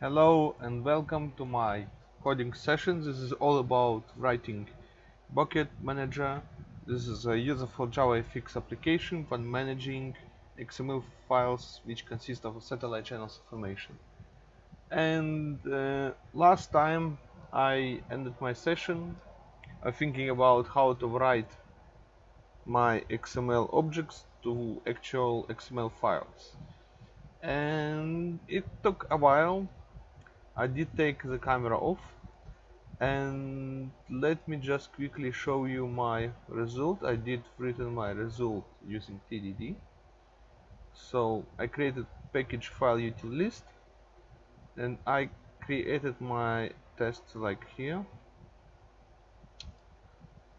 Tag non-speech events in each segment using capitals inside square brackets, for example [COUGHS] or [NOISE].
Hello and welcome to my coding session. This is all about writing Bucket Manager. This is a useful JavaFX application for managing XML files which consist of satellite channels information. And uh, last time I ended my session uh, thinking about how to write my XML objects to actual XML files. And it took a while I did take the camera off and let me just quickly show you my result. I did written my result using TDD so I created package file util list and I created my test like here.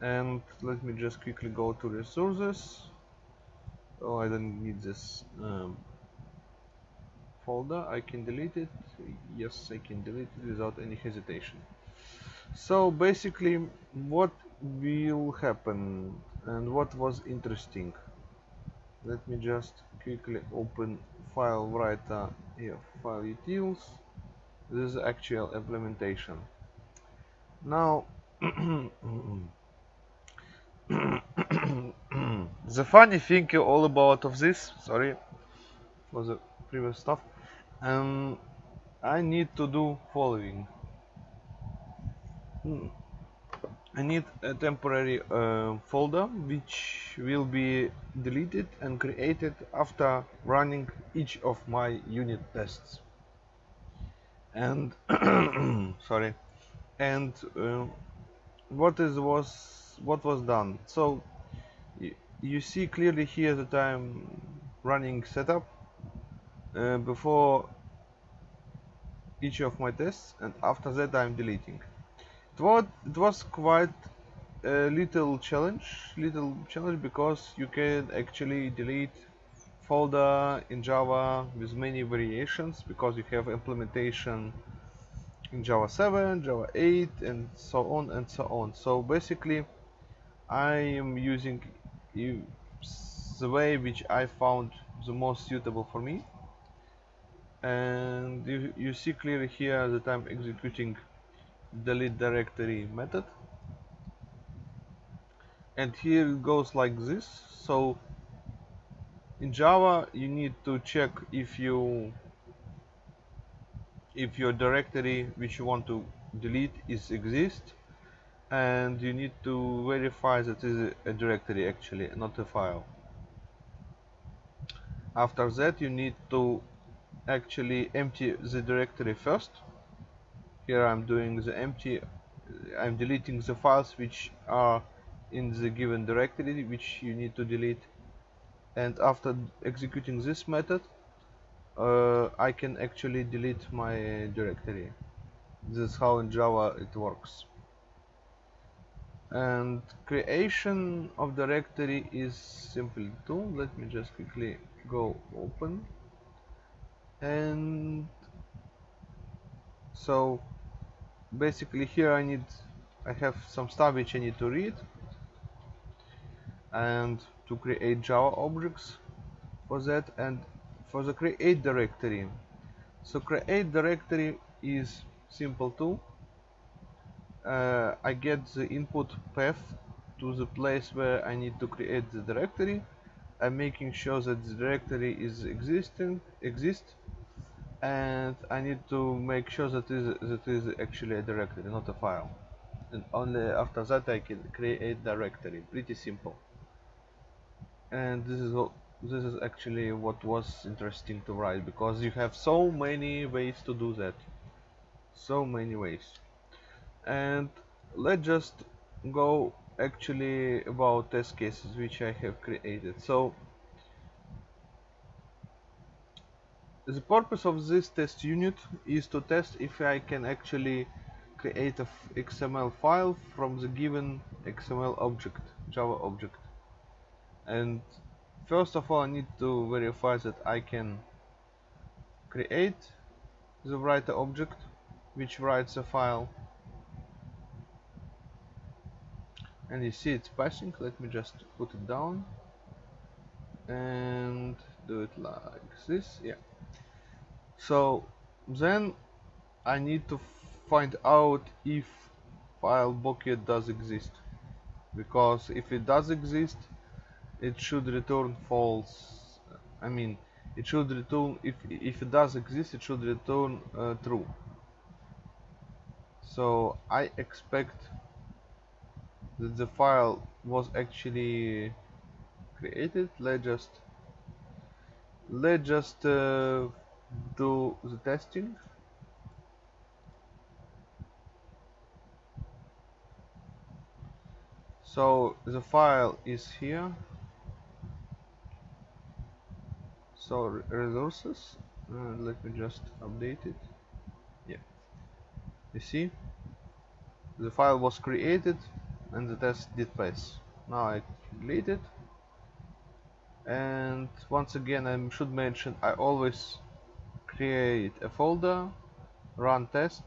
And let me just quickly go to resources. Oh I don't need this um, folder I can delete it. Yes I can delete it without any hesitation. So basically what will happen and what was interesting? Let me just quickly open file writer here file utils. This is actual implementation. Now [COUGHS] [COUGHS] the funny thing all about of this sorry for the previous stuff um, I need to do following. Hmm. I need a temporary uh, folder which will be deleted and created after running each of my unit tests. And [COUGHS] sorry. And uh, what is was what was done? So you see clearly here that I'm running setup uh, before each of my tests and after that I'm deleting. It was, it was quite a little challenge little challenge because you can actually delete folder in Java with many variations because you have implementation in Java 7, Java 8 and so on and so on. So basically I am using the way which I found the most suitable for me and you, you see clearly here that I'm executing delete directory method. And here it goes like this. So in Java you need to check if you if your directory which you want to delete is exist. And you need to verify that is a directory actually not a file. After that you need to actually empty the directory first. Here I'm doing the empty I'm deleting the files which are in the given directory which you need to delete. And after executing this method uh, I can actually delete my directory. This is how in Java it works. And creation of directory is simple too. Let me just quickly go open and so basically here I need I have some stuff which I need to read and to create Java objects for that and for the create directory. So create directory is simple too. Uh, I get the input path to the place where I need to create the directory I'm making sure that the directory is existing exist and I need to make sure that is that is actually a directory not a file. And only after that I can create directory pretty simple. And this is what this is actually what was interesting to write because you have so many ways to do that. So many ways. And let's just go actually about test cases which I have created. So the purpose of this test unit is to test if I can actually create a XML file from the given XML object Java object. And first of all I need to verify that I can create the writer object which writes a file and you see it's passing. Let me just put it down and do it like this. Yeah. So then I need to find out if file bucket does exist. Because if it does exist it should return false I mean it should return if if it does exist it should return uh, true. So I expect that the file was actually created. Let's just let's just uh, do the testing. So the file is here. So resources. Uh, let me just update it. Yeah. You see? The file was created and the test did pass. Now I delete it. And once again I should mention I always create a folder run test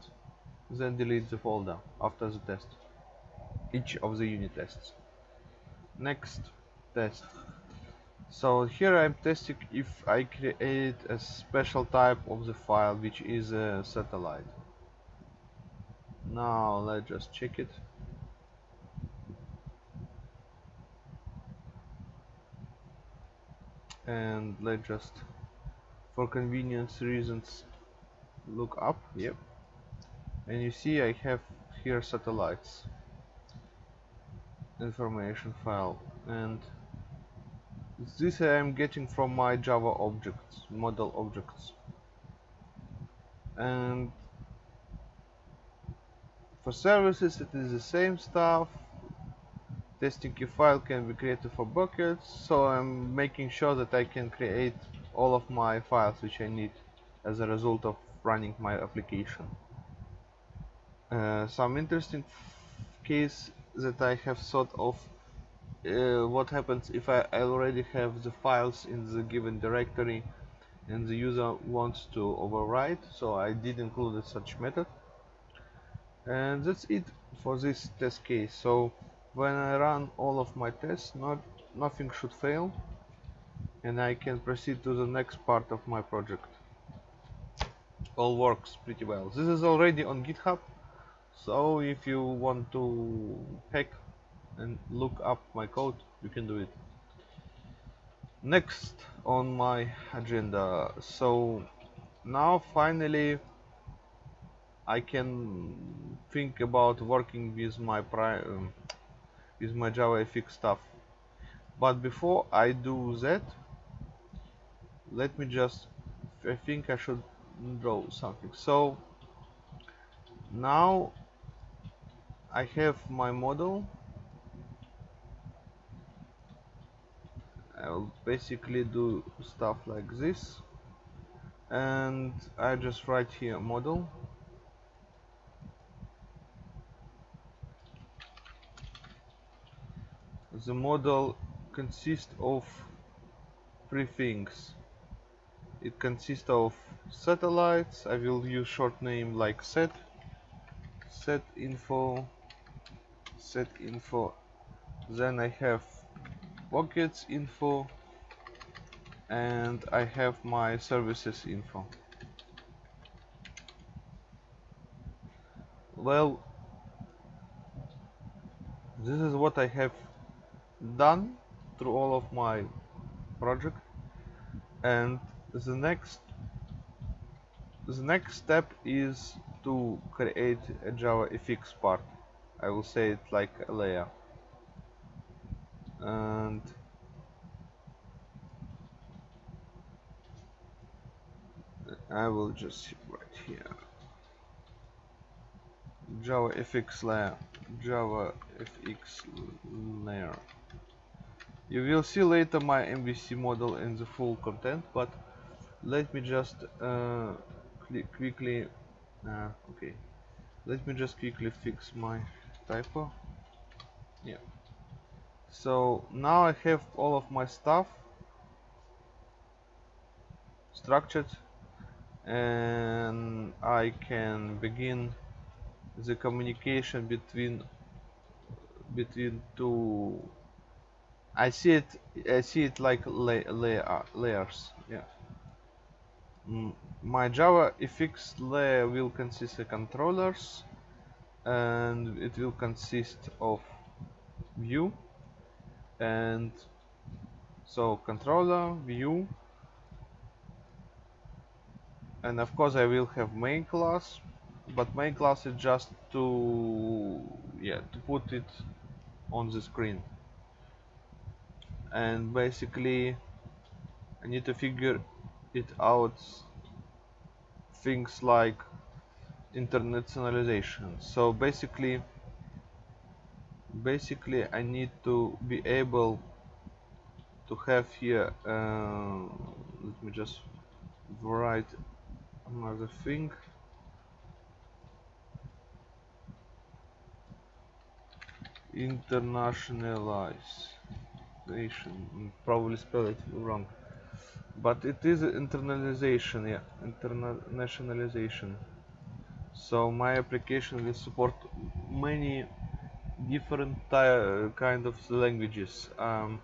then delete the folder after the test each of the unit tests. Next test. So here I'm testing if I create a special type of the file which is a satellite. Now let's just check it and let's just for convenience reasons look up. Yep. And you see I have here satellites information file and this I am getting from my Java objects model objects. And for services it is the same stuff testing file can be created for buckets so I'm making sure that I can create all of my files which I need as a result of running my application. Uh, some interesting case that I have thought of uh, what happens if I already have the files in the given directory and the user wants to overwrite so I did include such method. And that's it for this test case. So when I run all of my tests not nothing should fail and I can proceed to the next part of my project. All works pretty well. This is already on github so if you want to hack and look up my code you can do it. Next on my agenda. So now finally I can think about working with my pri um, with my JavaFX stuff. But before I do that let me just I think I should draw something. So now I have my model. I'll basically do stuff like this. And I just write here model the model consists of three things. It consists of satellites. I will use short name like set. Set info. Set info. Then I have buckets info. And I have my services info. Well this is what I have done through all of my project. And the next the next step is to create a JavaFX part. I will say it like a layer. And I will just right here. Java JavaFX layer JavaFX layer you will see later my MVC model in the full content, but let me just uh, quickly, uh, okay, let me just quickly fix my typo. Yeah. So now I have all of my stuff structured and I can begin the communication between between two I see it I see it like la layer layers yeah. My Java FX layer will consist of controllers and it will consist of view and so controller view and of course I will have main class but main class is just to yeah to put it on the screen and basically I need to figure it out things like internationalization so basically basically I need to be able to have here uh, let me just write another thing internationalization probably spell it wrong. But it is internalization yeah internationalization. So my application will support many different kind of languages. Um,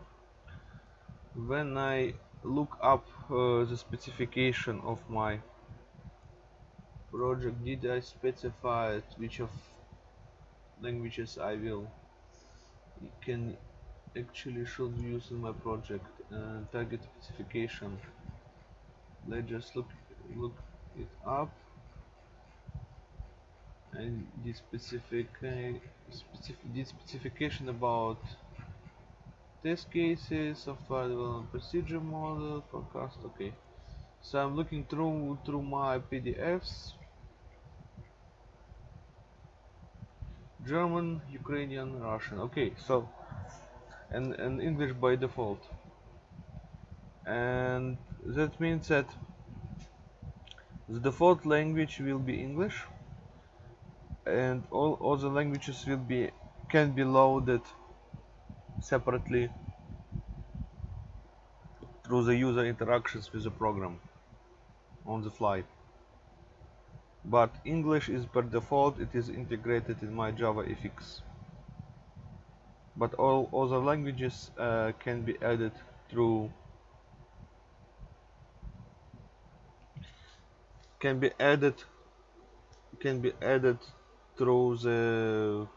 when I look up uh, the specification of my project did I specify which of languages I will can actually should use in my project uh, target specification. Let's just look look it up. And the specific uh, specific the specification about test cases software development procedure model forecast okay. So I'm looking through through my PDFs German Ukrainian Russian okay so and, and English by default. And that means that the default language will be English and all other languages will be can be loaded separately through the user interactions with the program on the fly. But English is per default it is integrated in my Java FX but all other languages uh, can be added through can be added can be added through the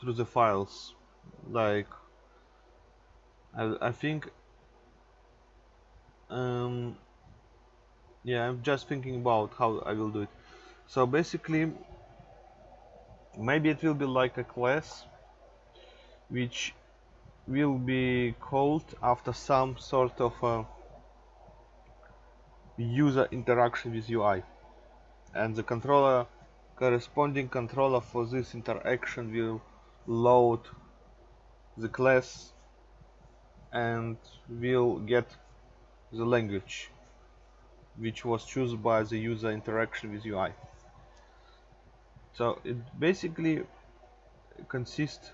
through the files. Like I, I think um, yeah I'm just thinking about how I will do it. So basically maybe it will be like a class which will be called after some sort of a user interaction with UI and the controller corresponding controller for this interaction will load the class and will get the language which was chosen by the user interaction with UI so it basically consists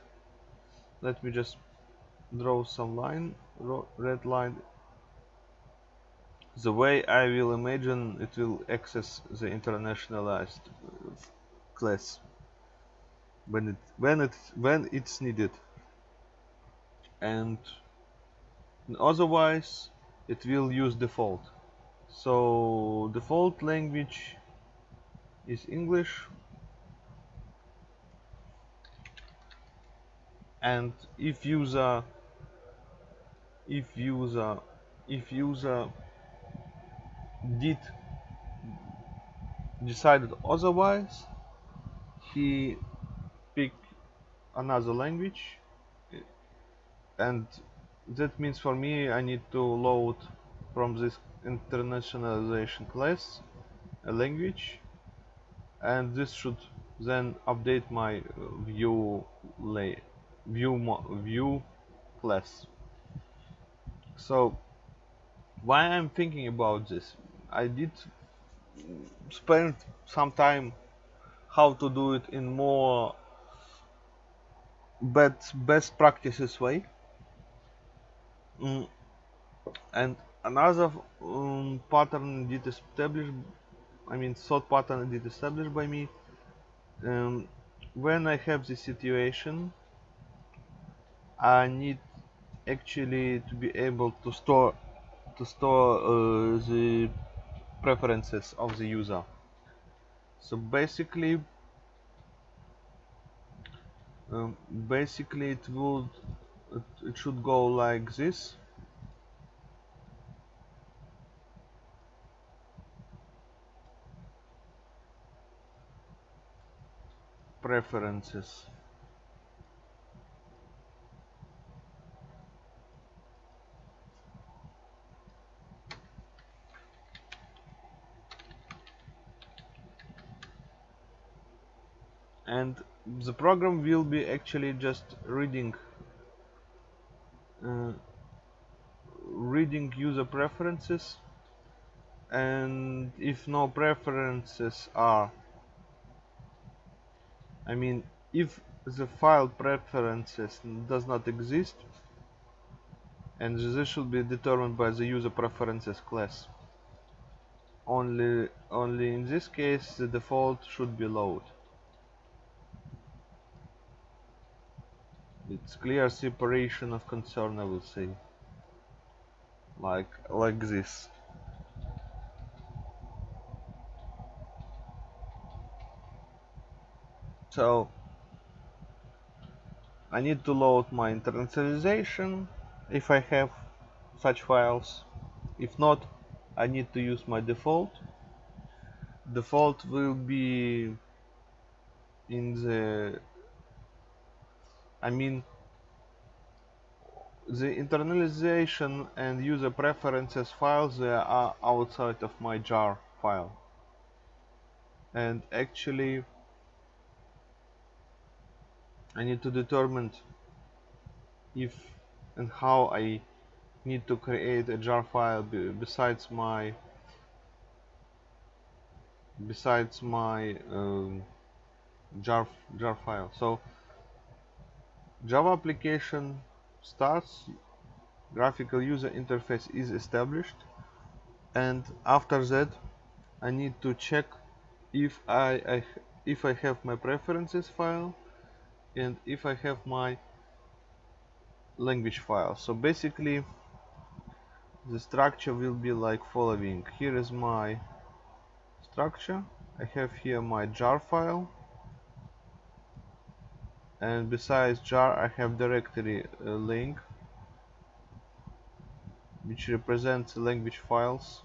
let me just draw some line red line. The way I will imagine it will access the internationalized uh, class when it when it when it's needed. And otherwise it will use default. So default language is English and if user if user if user did decided otherwise he pick another language. And that means for me I need to load from this internationalization class a language. And this should then update my view lay view view class so why I'm thinking about this I did spend some time how to do it in more best best practices way mm. and another um, pattern did establish I mean thought pattern did established by me um, when I have this situation I need actually to be able to store to store uh, the preferences of the user. So basically um, basically it would it, it should go like this. Preferences and the program will be actually just reading uh, reading user preferences. And if no preferences are I mean if the file preferences does not exist and this should be determined by the user preferences class. Only only in this case the default should be load it's clear separation of concern I will say. Like like this. So I need to load my internationalization if I have such files. If not I need to use my default. Default will be in the I mean the internalization and user preferences files they are outside of my jar file. And actually I need to determine if and how I need to create a jar file besides my besides my um, jar jar file. So Java application starts, graphical user interface is established and after that I need to check if I, I if I have my preferences file and if I have my language file. So basically the structure will be like following. Here is my structure. I have here my jar file and besides jar I have directory uh, link which represents language files.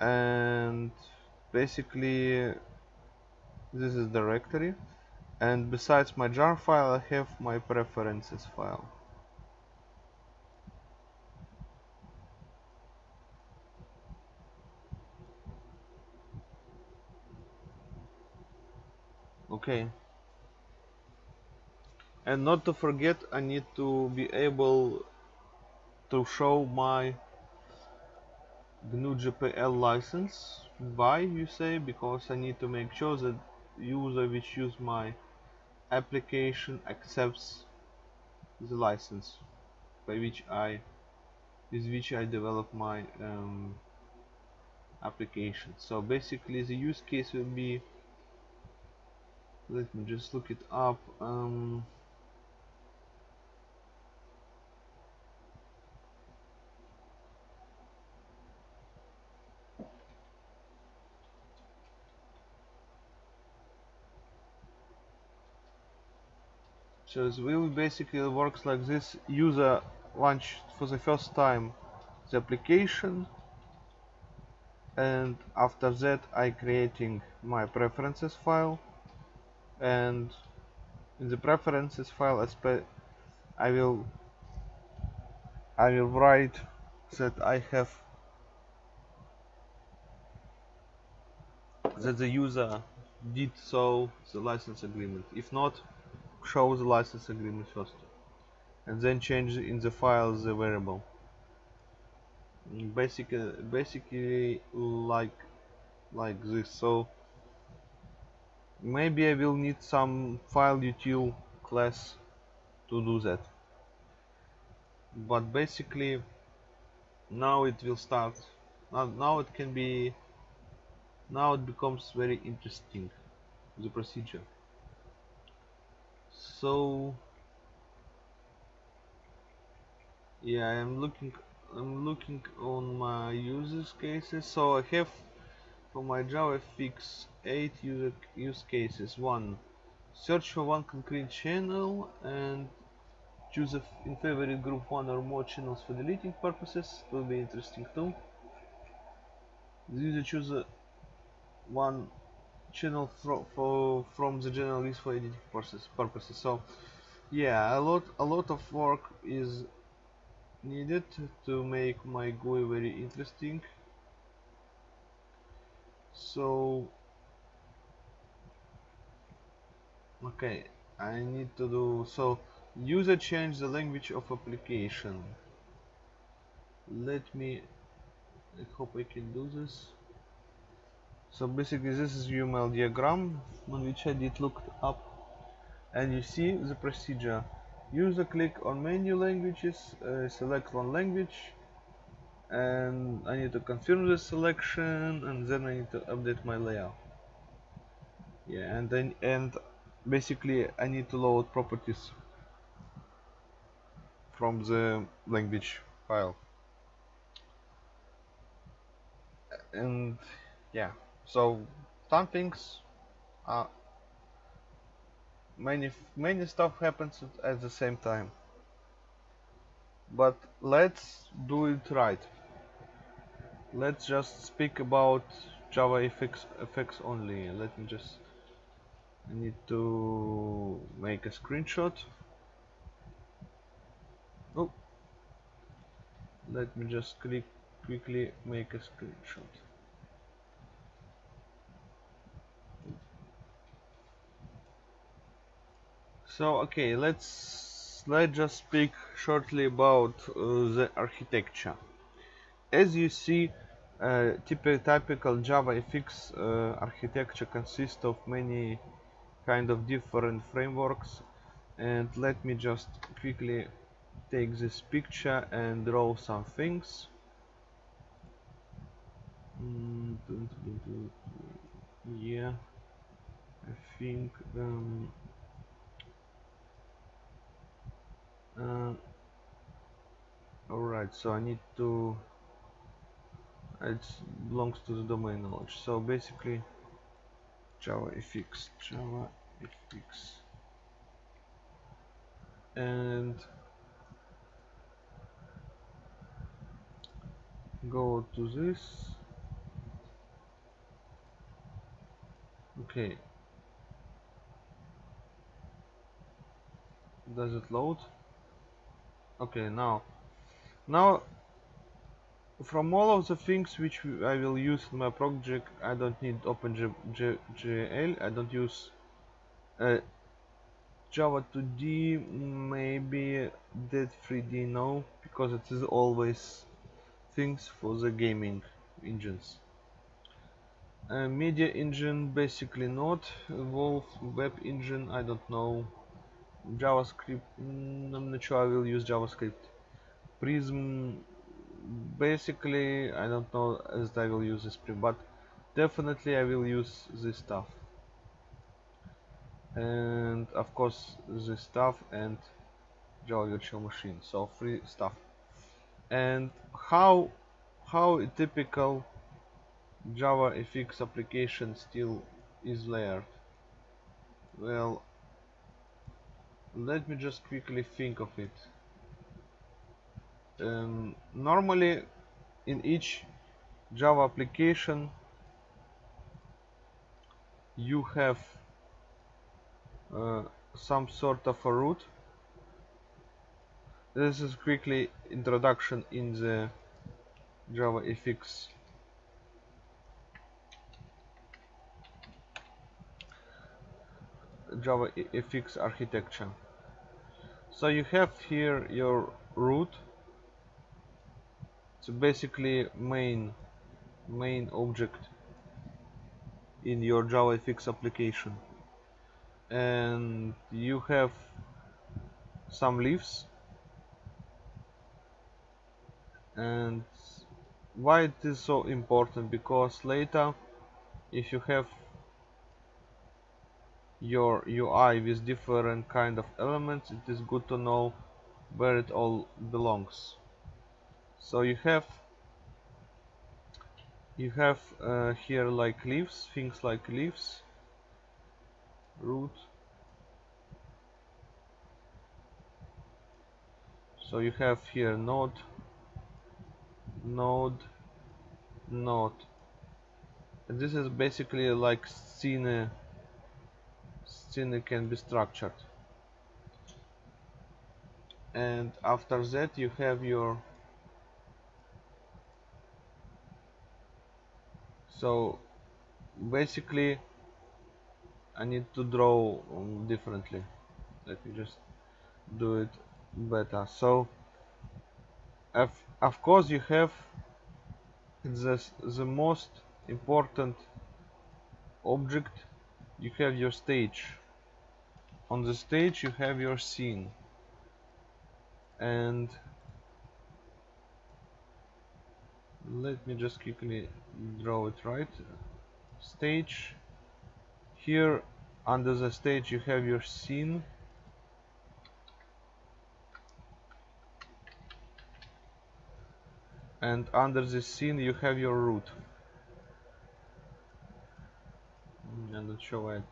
And basically this is directory. And besides my jar file I have my preferences file. Okay and not to forget I need to be able to show my GNU GPL license. Why you say? Because I need to make sure that user which use my application accepts the license by which I with which I develop my um, application. So basically the use case will be let me just look it up um, So it will basically works like this. User launch for the first time the application. And after that I creating my preferences file. And in the preferences file I will I will write that I have that the user did so the license agreement. If not show the license agreement first and then change in the file the variable. Basically basically like like this. So maybe I will need some file util class to do that. But basically now it will start. Now, now it can be now it becomes very interesting the procedure so yeah I am looking I'm looking on my users cases. So I have for my Java FX 8 user use cases. One search for one concrete channel and choose a in favorite group one or more channels for deleting purposes. Will be interesting too. The user choose one channel fro for from the general list for editing purposes purposes. So yeah a lot a lot of work is needed to make my GUI very interesting. So okay I need to do so user change the language of application. Let me I hope I can do this so basically this is UML diagram. On which I did look up and you see the procedure. User click on menu languages uh, select one language and I need to confirm the selection and then I need to update my layout. Yeah and then and basically I need to load properties from the language file. And yeah so some things uh, many many stuff happens at the same time. But let's do it right. Let's just speak about Java FX, FX only. Let me just I need to make a screenshot. Oh. Let me just click quickly make a screenshot so okay let's let's just speak shortly about uh, the architecture. As you see uh, typical Java FX uh, architecture consists of many kind of different frameworks. And let me just quickly take this picture and draw some things. Mm, yeah I think um, uh, alright so I need to it belongs to the domain knowledge. So basically Java FX Java FX and go to this. Okay. Does it load okay now now from all of the things which I will use in my project I don't need OpenGL I don't use uh, Java 2D maybe Dead 3D no because it is always things for the gaming engines. Uh, media engine basically not. Wolf web engine I don't know JavaScript I'm not sure I will use JavaScript? Prism basically I don't know as I will use this Prism but definitely I will use this stuff. And of course this stuff and Java virtual machine so free stuff. And how how a typical Java FX application still is layered? Well let me just quickly think of it. Um, normally in each Java application you have uh, some sort of a root this is quickly introduction in the Java FX Java FX architecture. So you have here your root. So basically main main object in your JavaFX application. And you have some leaves. And why it is so important? Because later if you have your UI with different kind of elements it is good to know where it all belongs. So you have you have uh, here like leaves things like leaves root. So you have here node node node. And this is basically like scene scene can be structured. And after that you have your so basically I need to draw differently. Let me just do it better. So of, of course you have the, the most important object. You have your stage on the stage you have your scene. And let me just quickly draw it right. Stage. Here under the stage you have your scene. And under the scene you have your root I'm not sure it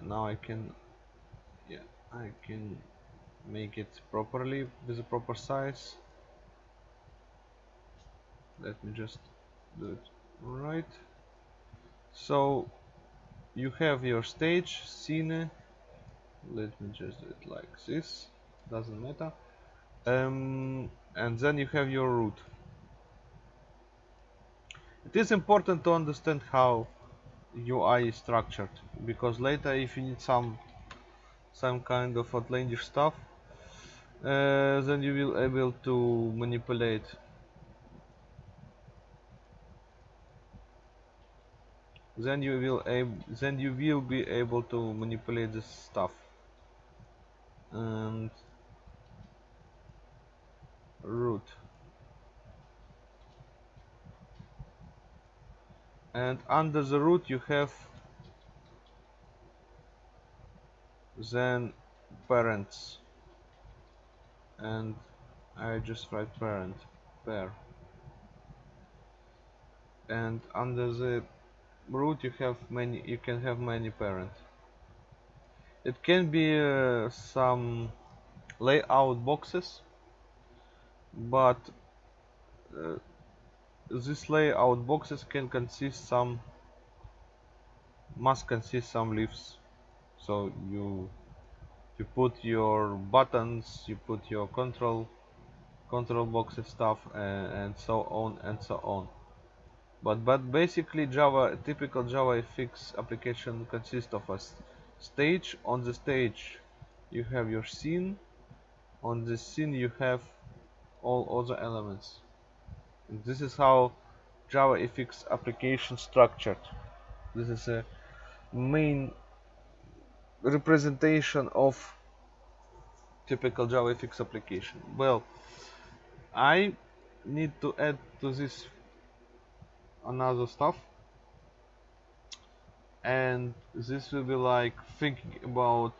and now I can I can make it properly with the proper size. Let me just do it right. So you have your stage scene. Let me just do it like this. Doesn't matter. Um, and then you have your root it is important to understand how UI is structured because later if you need some some kind of outlandish stuff uh, then you will able to manipulate. Then you will then you will be able to manipulate this stuff. And root. And under the root you have then parents. And I just write parent pair. And under the root you have many you can have many parents it can be uh, some layout boxes but uh, this layout boxes can consist some must consist some leaves so you you put your buttons you put your control control boxes stuff and, and so on and so on. But but basically Java typical java JavaFX application consists of a stage. On the stage you have your scene. On the scene you have all other elements. And this is how JavaFX application structured. This is a main representation of typical JavaFX application. Well I need to add to this another stuff. And this will be like thinking about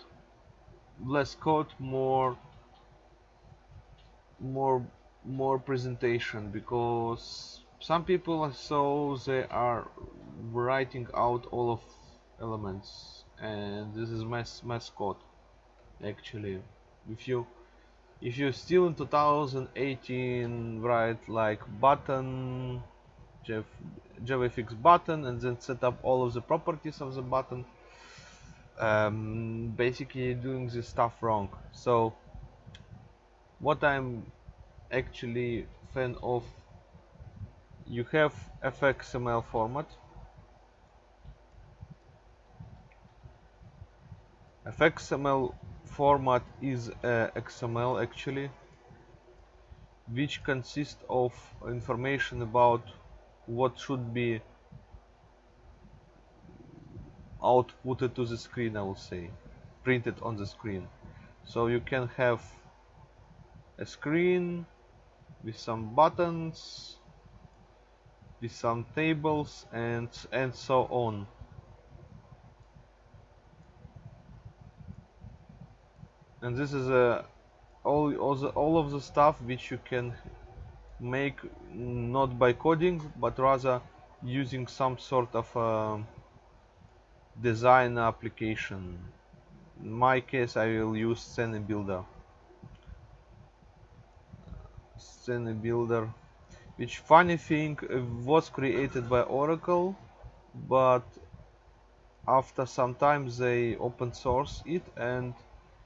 less code more more more presentation because some people so they are writing out all of elements and this is my mess code actually. If you if you still in 2018 write like button JavaFX button and then set up all of the properties of the button um, basically doing this stuff wrong. So what I'm actually fan of you have fxml format fxml format is uh, xml actually which consists of information about what should be outputted to the screen I will say printed on the screen. So you can have a screen with some buttons with some tables and and so on and this is a all all, the, all of the stuff which you can make not by coding but rather using some sort of uh, design application. In my case I will use Scene Builder. Scene Builder which funny thing was created by Oracle but after some time they open source it and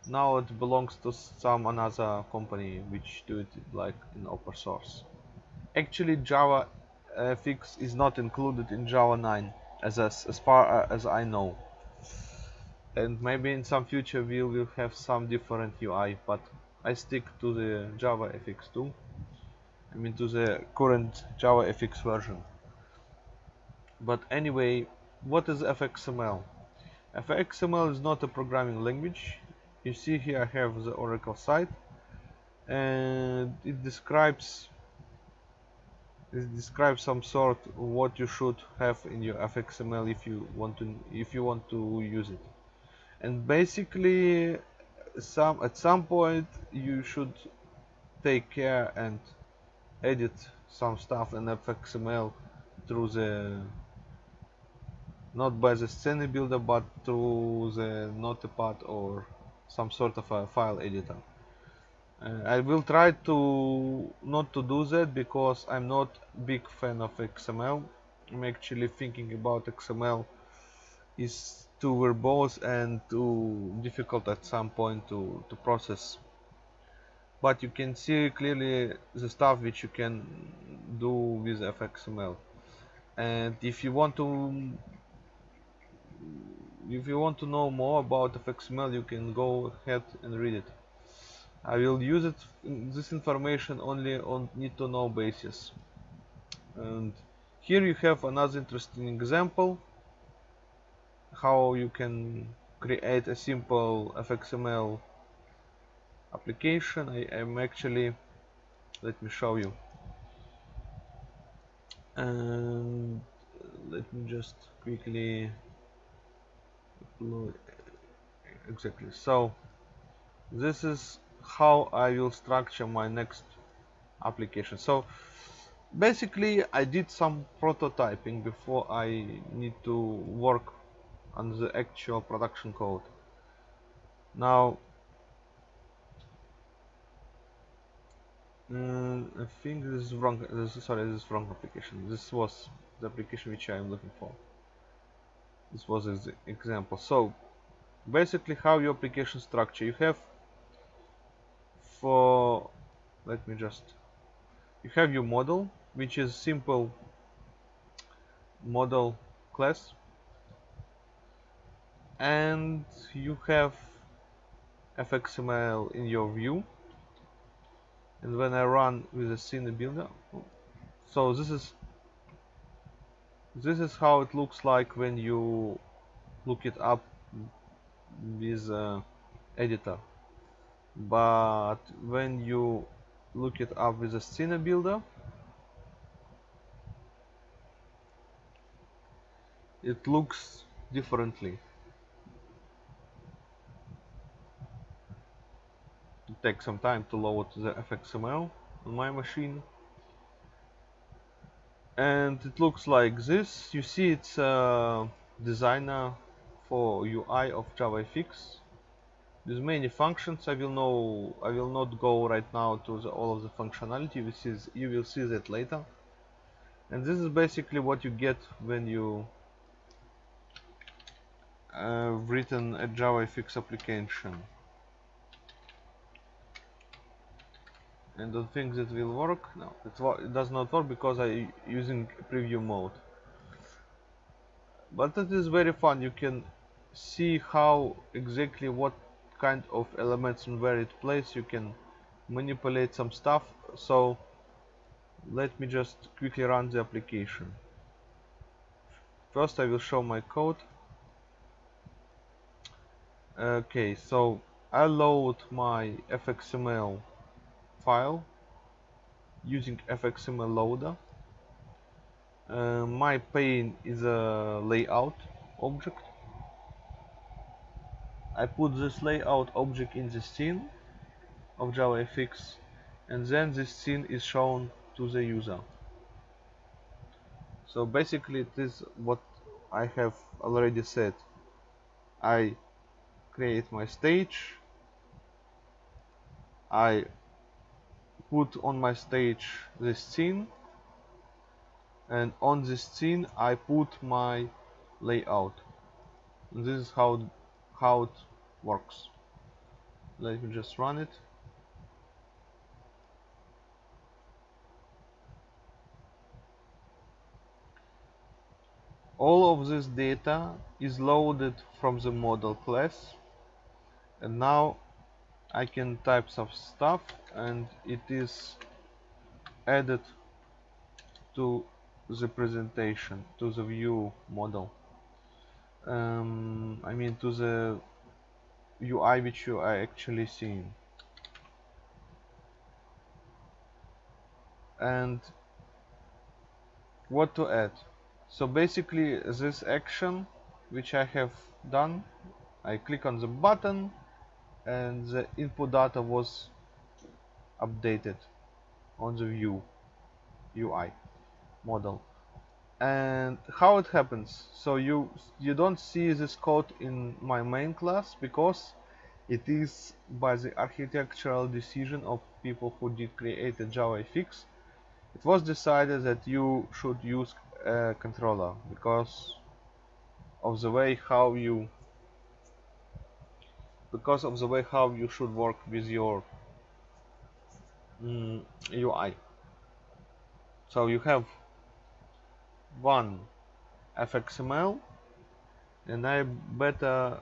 now it belongs to some another company which do it like in open source. Actually Java uh, FX is not included in Java 9 as, as, as far uh, as I know. And maybe in some future we will have some different UI but I stick to the Java FX2 I mean to the current Java FX version. But anyway what is FXML FXML is not a programming language you see here I have the Oracle site and it describes it describes some sort of what you should have in your FXML if you want to if you want to use it. And basically some at some point you should take care and edit some stuff in FXML through the not by the scene builder but through the notepad or some sort of a file editor. Uh, I will try to not to do that because I'm not a big fan of XML I'm actually thinking about XML is too verbose and too difficult at some point to, to process. But you can see clearly the stuff which you can do with FXML and if you want to if you want to know more about FXML you can go ahead and read it. I will use it this information only on need to know basis. And here you have another interesting example how you can create a simple FXML application. I am actually let me show you. And let me just quickly exactly so this is how I will structure my next application so basically I did some prototyping before I need to work on the actual production code. Now, mm, I think this is wrong. This is, sorry, this is wrong application. This was the application which I am looking for. This was an example. So, basically, how your application structure. You have for let me just you have your model which is simple model class and you have fxml in your view and when I run with the scene builder so this is this is how it looks like when you look it up with uh, editor. But when you look it up with a scene builder it looks differently. Take some time to load the FXML on my machine and it looks like this. You see it's a designer for UI of JavaFX. With many functions. I will know I will not go right now to the, all of the functionality. Which is you will see that later. And this is basically what you get when you uh, written a JavaFX application and don't think that will work no it, does not work because I using preview mode. But it is very fun you can see how exactly what kind of elements in where it place you can manipulate some stuff. So let me just quickly run the application. First I will show my code. Okay so I load my fxml file using fxml loader. Uh, my pane is a layout object. I put this layout object in the scene of JavaFX and then this scene is shown to the user. So basically it is what I have already said. I create my stage. I put on my stage this scene and on this scene I put my layout. This is how how it works. Let me just run it. All of this data is loaded from the model class and now I can type some stuff and it is added to the presentation to the view model. Um, I mean to the UI which you are actually seeing. And what to add? So basically this action which I have done I click on the button and the input data was updated on the view UI model. And how it happens? So you you don't see this code in my main class because it is by the architectural decision of people who did create a JavaFX it was decided that you should use a controller because of the way how you because of the way how you should work with your mm, UI so you have one fxml and I better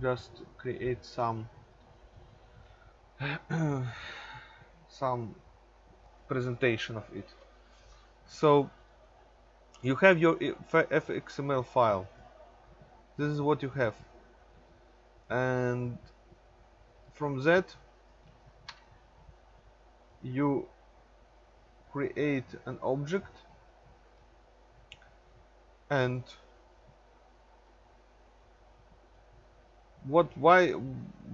just create some [CLEARS THROAT] some presentation of it. So you have your fxml file. This is what you have and from that you create an object and what why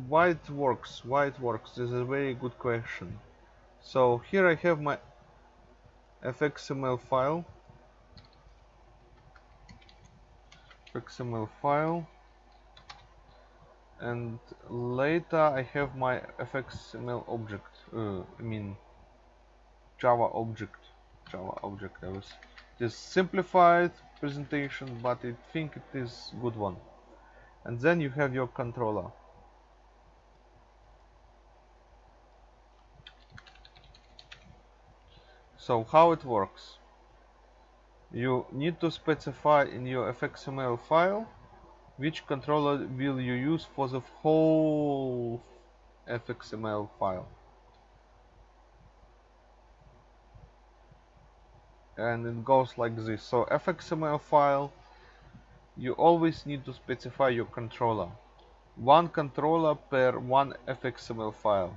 why it works why it works this is a very good question. So here I have my fxml file. Xml file and later I have my fxml object uh, I mean Java object Java object I was just simplified presentation but I think it is good one. And then you have your controller. So how it works? You need to specify in your fxml file which controller will you use for the whole fxml file? And it goes like this. So fxml file you always need to specify your controller. One controller per one fxml file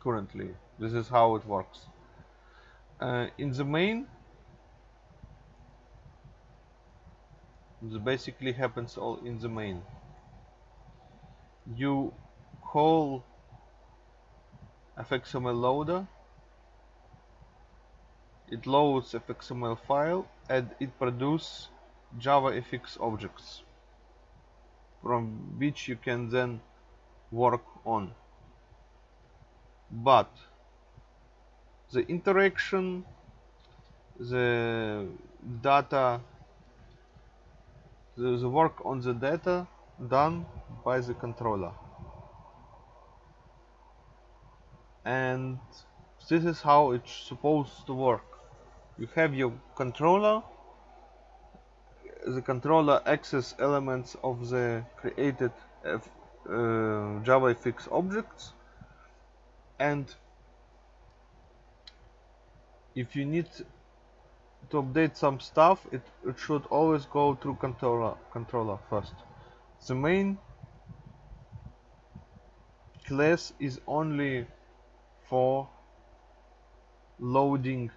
currently. This is how it works. Uh, in the main this basically happens all in the main. You call fxml loader it loads fxml file and it produces JavaFX objects from which you can then work on. But the interaction the data the, work on the data done by the controller. And this is how it's supposed to work. You have your controller. The controller access elements of the created uh, JavaFX objects. And if you need to update some stuff it, it should always go through controller controller first. The main class is only for loading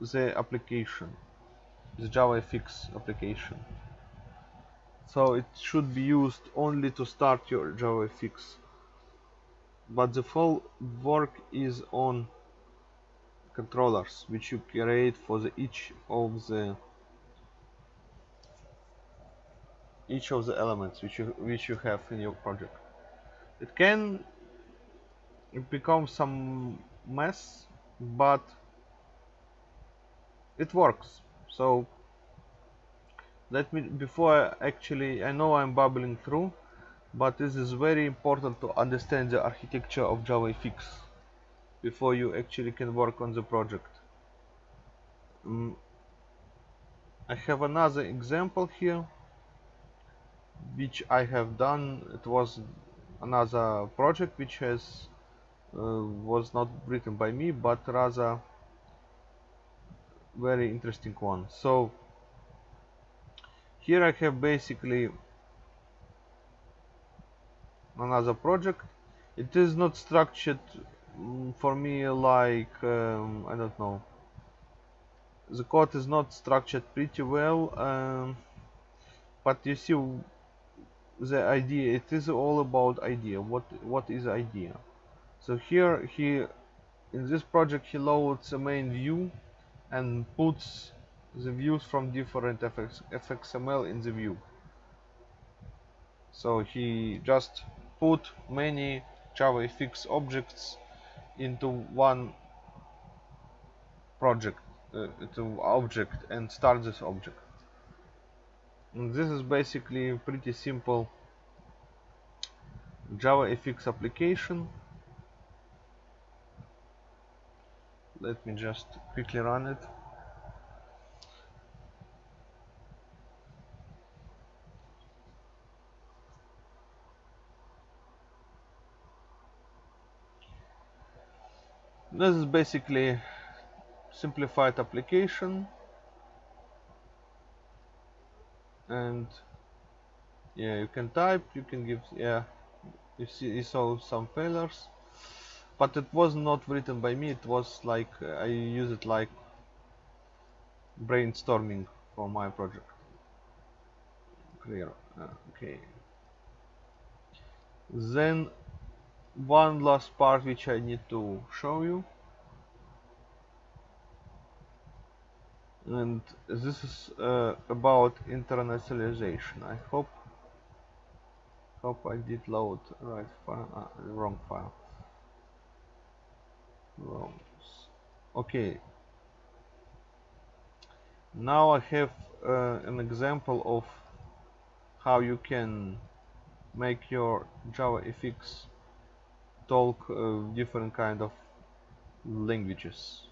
the application the JavaFX application. So it should be used only to start your JavaFX but the full work is on controllers which you create for the each of the each of the elements which you which you have in your project. It can become some mess but it works. So let me before actually I know I'm bubbling through but this is very important to understand the architecture of JavaFX before you actually can work on the project. Um, I have another example here which I have done. It was another project which has uh, was not written by me but rather very interesting one. So here I have basically another project. It is not structured for me like um, I don't know. The code is not structured pretty well um, but you see the idea it is all about idea. What what is idea? So here he in this project he loads the main view and puts the views from different FX, fxml in the view. So he just put many javafx objects into one project uh, into object and start this object. And this is basically pretty simple JavaFX application. Let me just quickly run it this is basically simplified application. And yeah you can type you can give yeah you see you saw some failures. But it was not written by me it was like uh, I use it like brainstorming for my project. Clear uh, okay. Then one last part which I need to show you. And this is uh, about internationalization. I hope hope I did load right file uh, wrong file. Wrong. Okay. Now I have uh, an example of how you can make your JavaFX talk uh, different kind of languages.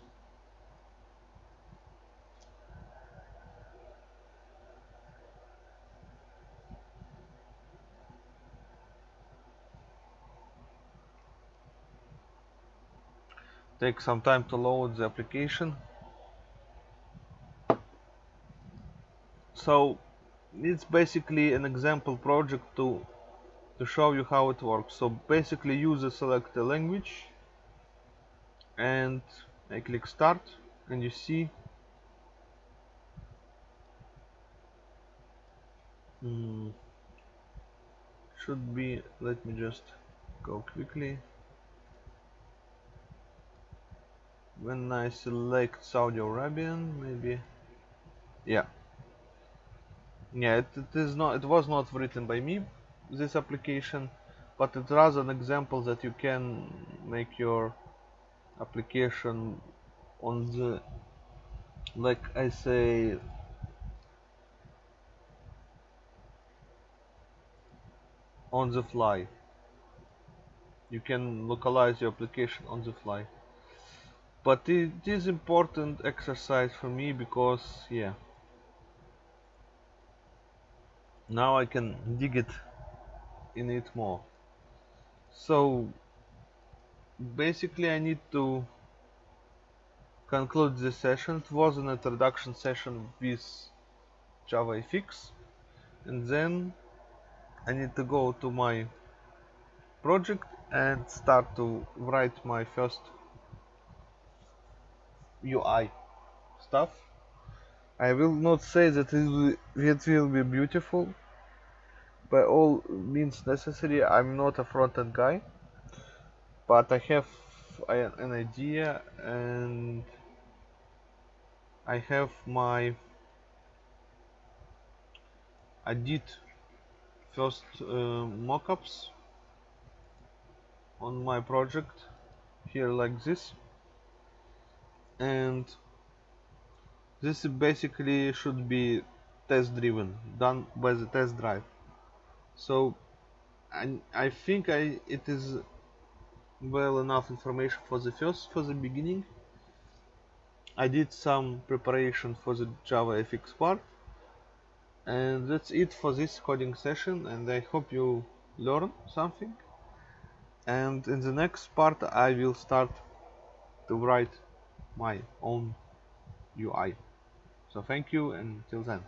Take some time to load the application. So it's basically an example project to to show you how it works. So basically user select a language and I click start and you see mm, should be let me just go quickly. When I select Saudi Arabian maybe yeah. Yeah it, it is not it was not written by me this application but it's rather an example that you can make your application on the like I say on the fly. You can localize your application on the fly. But it is important exercise for me because yeah. Now I can dig it in it more so basically I need to conclude this session it was an introduction session with JavaFX and then I need to go to my project and start to write my first UI stuff. I will not say that it will be beautiful by all means necessary. I'm not a front-end guy. but I have an idea and I have my I did first uh, mockups on my project here like this and this basically should be test driven done by the test drive so I, I think I it is well enough information for the first for the beginning. I did some preparation for the JavaFX part. And that's it for this coding session and I hope you learn something. And in the next part I will start to write my own UI so thank you and till then